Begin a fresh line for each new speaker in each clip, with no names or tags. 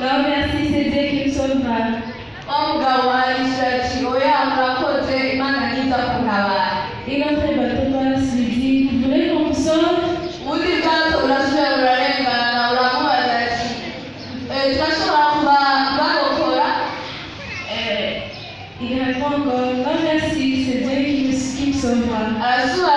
Non, merci, c'est Dieu qui me sauvera.
wa mugabo arishyura ati oya murakoze imana niza kuntabara
Et l'autre bateau passe lui dit Vous voulez qu'on vous sauve
ubundi bwato burasubira burarengana buramubaza ati "Eh, turashobora kuba bagokora
Euh, Il répond encore Non, merci, c'est Dieu qui me sauvera.
Arasubira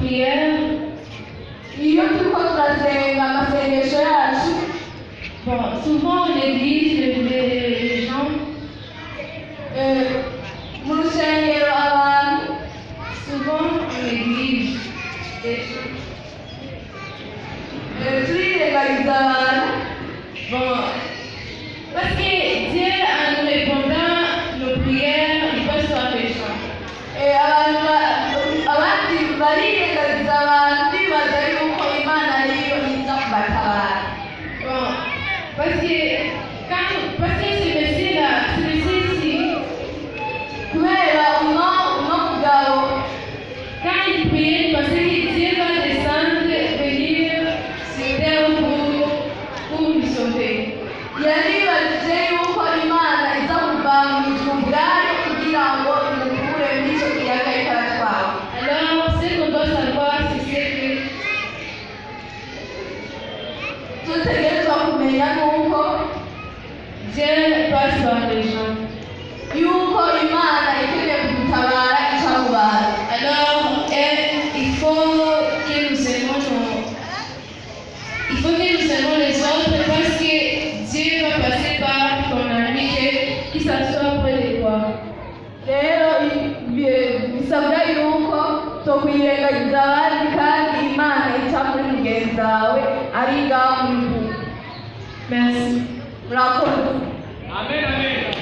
prière. Iyo turiko turasenga amasengesho yacu.
Bon, souvent en église, les gens
mu rusengero abantu
souvent en église
euh, turiregariza abantu dutegerezwa kumenya nuko
Dieu passe Que nous aimons les autres parce que Dieu va passer par ton ami qui s'assoit près de toi.
rero bisabwa yuko tokwirengagiza abandi kandi imana ica muri mugenzi wawe ari ngaho muri
Merci.
murakoze
Amen, amen.